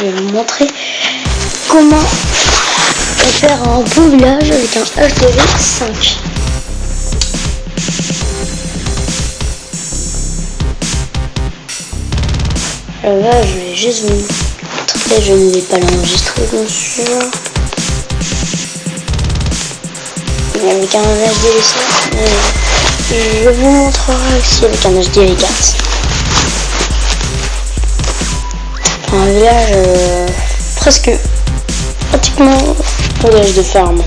je vais vous montrer comment faire un beau village avec un HDV5. Alors euh, là, je vais juste vous montrer, je ne vais pas l'enregistrer bien sûr. Mais avec un HDV5, euh, je vous montrerai aussi avec un HDV4. Un village euh, presque pratiquement village de ferme.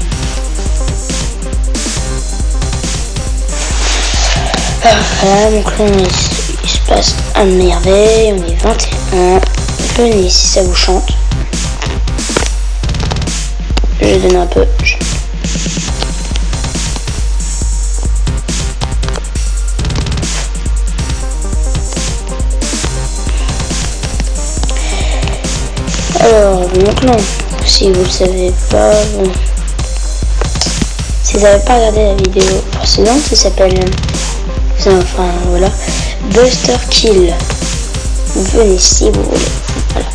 Voilà, donc là on il se passe un merveille, on est 21. Venez si ça vous chante. Je donne un peu. Alors, donc non, si vous le savez pas, si vous n'avez pas regardé la vidéo précédente, ça s'appelle, enfin voilà, Buster Kill. Venez si vous voulez. Voilà.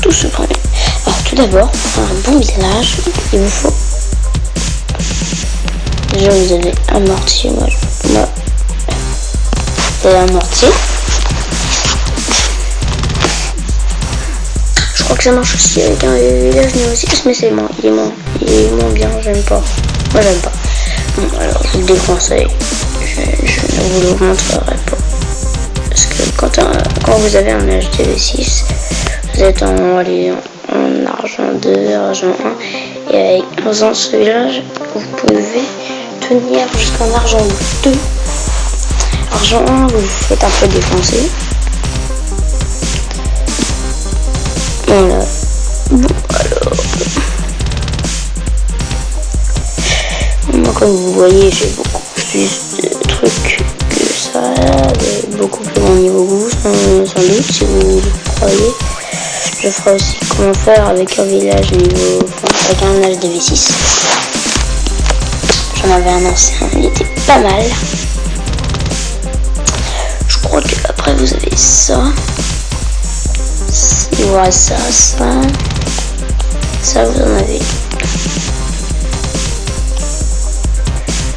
Tout se prend. Alors tout d'abord, pour un bon village, il vous faut. Déjà vous avez un mortier, moi, moi vous un mortier. Crois que ça marche aussi avec un village néo-6, mais c'est moins, il est moins, il est bien, j'aime pas. Moi j'aime pas. Bon, alors je vous le déconseille. Je, ne vous le montrerai pas. Parce que quand, quand vous avez un HDV6, vous êtes en, en, argent 2, argent 1, et avec, en faisant ce village, vous pouvez tenir jusqu'en argent 2. Argent 1, vous vous faites un peu défoncer. Voilà. Bon, alors. Moi, comme vous voyez, j'ai beaucoup plus de trucs que ça. Beaucoup plus bon niveau vous, sans, doute, si vous le croyez. Je ferai aussi comment faire avec un village niveau. Avec un âge v 6 J'en avais un ancien, il était pas mal. Je crois que après vous avez ça. Il ça, ça. Vous en avez.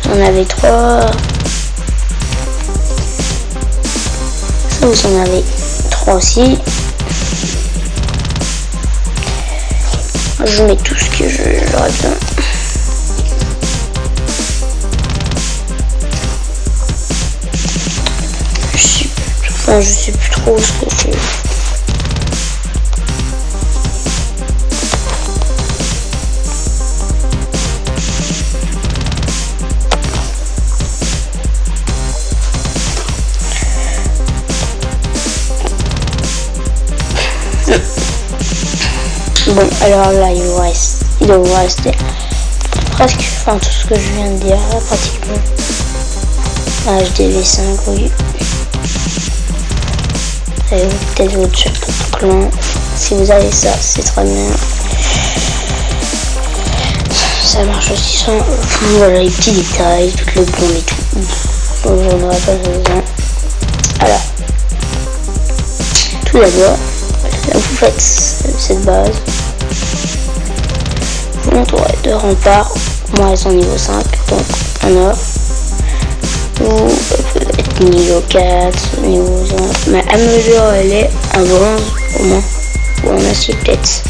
En avez trois. Ça, vous en avez trois aussi. Je mets tout ce que j'aurais besoin. Bon, alors là, il reste, il doit rester presque, enfin tout ce que je viens de dire, pratiquement. HDV5, oui. Et peut-être votre chapeau de clan. Si vous avez ça, c'est très bien. Ça marche aussi sans, voilà, les petits détails, tout le bon et tout. J'en aurais pas besoin. Alors, tout d'abord, vous faites cette base vous entourez de remparts. Moi, elles sont niveau 5, donc en or. Vous pouvez être niveau 4, niveau 5. Mais à mesure, elle est en bronze au moins. Ou en acier peut-être.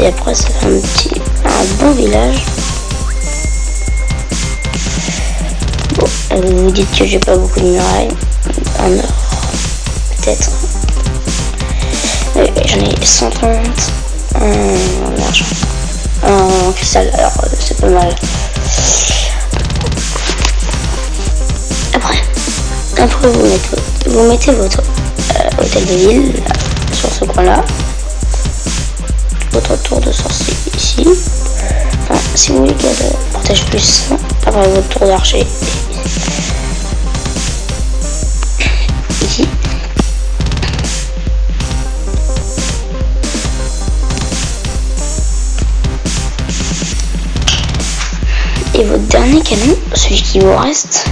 Et après, ça fait un petit, un bon village. Bon, vous vous dites que j'ai pas beaucoup de murailles. En or, peut-être. J'en ai 130 en argent. En cristal, alors euh, c'est pas mal. Après, après vous mettez, vous mettez votre euh, hôtel de ville sur ce coin là. Votre tour de sorcier ici. Enfin, si vous voulez qu'elle protège plus, après votre tour d'archer celui qui vous reste.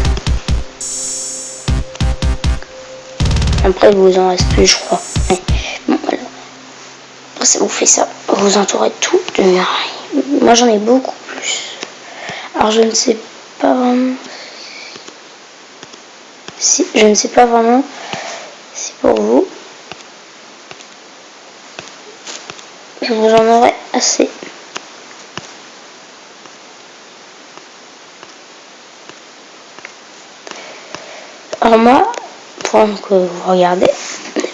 Après, vous en reste plus, je crois. ça vous fait ça. Vous entourez tout de murailles. Moi j'en ai beaucoup plus. Alors je ne sais pas vraiment si je ne sais pas vraiment si pour vous vous en aurez assez. Alors moi, pendant que vous regardez,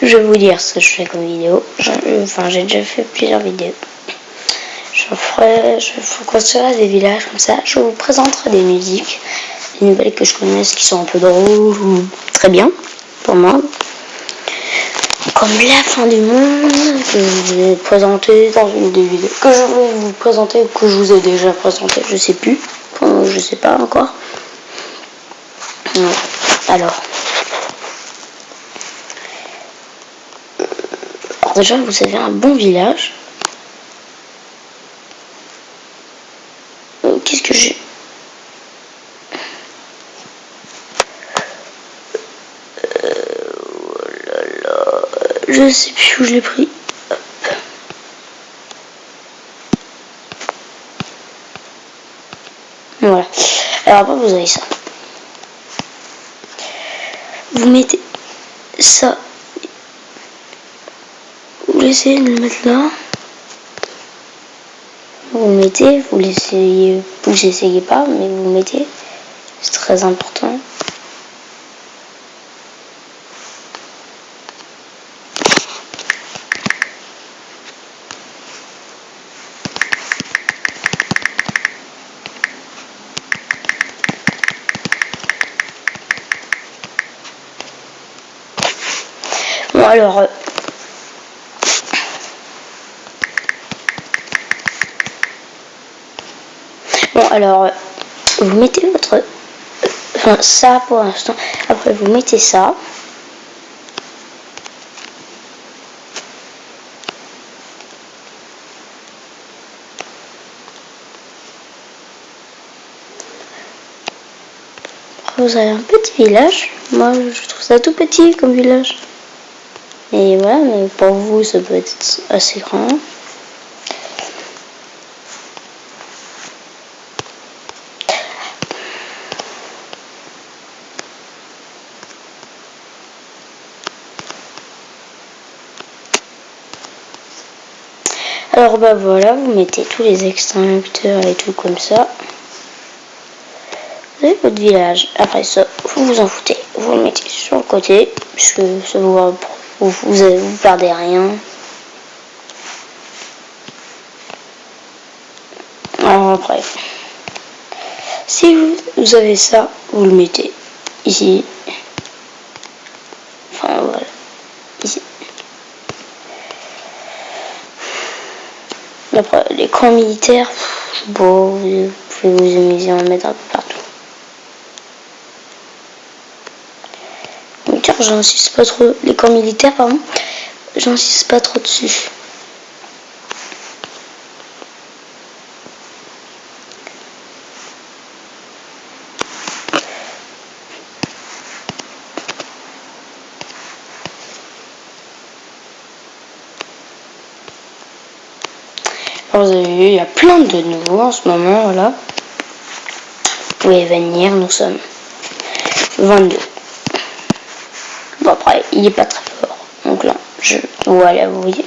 je vais vous dire ce que je fais comme vidéo. enfin, j'ai déjà fait plusieurs vidéos. Je ferai, je construirai des villages comme ça. Je vous présenterai des musiques, des nouvelles que je connaisse qui sont un peu drôles ou très bien pour moi. Comme la fin du monde que je vais présenter dans une des vidéos que je vais vous présenter ou que je vous ai déjà présenté, je sais plus, je sais pas encore. Alors, déjà vous avez un bon village Qu'est-ce que j'ai? Je sais plus où je l'ai pris. Voilà. Alors vous avez ça. Vous mettez ça. Vous laissez le mettre là vous mettez, vous l'essayez, vous essayez pas, mais vous mettez, c'est très important. Bon alors, euh, Bon, alors, vous mettez votre... Enfin, ça pour l'instant. Après, vous mettez ça. vous avez un petit village. Moi, je trouve ça tout petit comme village. Et voilà, mais pour vous, ça peut être assez grand. Alors bah voilà, vous mettez tous les extincteurs et tout comme ça. Vous avez votre village. Après ça, vous vous en foutez. Vous le mettez sur le côté, puisque ça vous, vous, vous, vous perdez rien. Après, si vous, vous avez ça, vous le mettez ici. Enfin voilà, ici. Après, les camps militaires, bon, vous pouvez vous amuser à en mettre un peu. J'insiste pas trop. Les camps militaires, pardon, j'insiste pas trop dessus. vous avez vu, il y a plein de nouveaux en ce moment, là. Vous pouvez venir, nous sommes 22. Bon, après, il est pas très fort. Donc là, je... Voilà, vous voyez.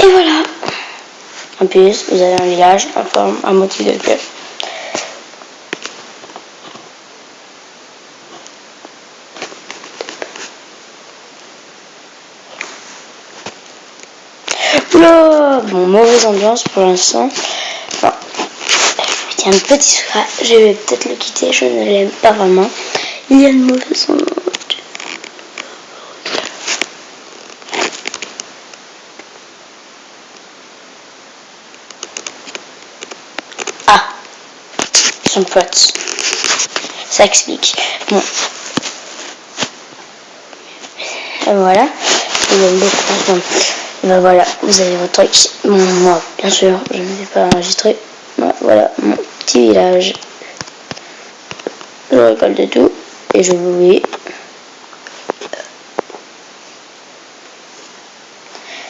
Et voilà. En plus, vous avez un village en forme, un motif de cœur. bon, mauvaise ambiance pour l'instant. Bon, un petit secret, je vais peut-être le quitter, je ne l'aime pas vraiment. Il y a une mauvaise. Ah, son pote. Ça explique. Bon. Et voilà. Il y a beaucoup ben voilà, vous avez votre truc. moi, bien sûr, je ne vais pas enregistrer. voilà, mon petit village. Je récolte tout et je vous dis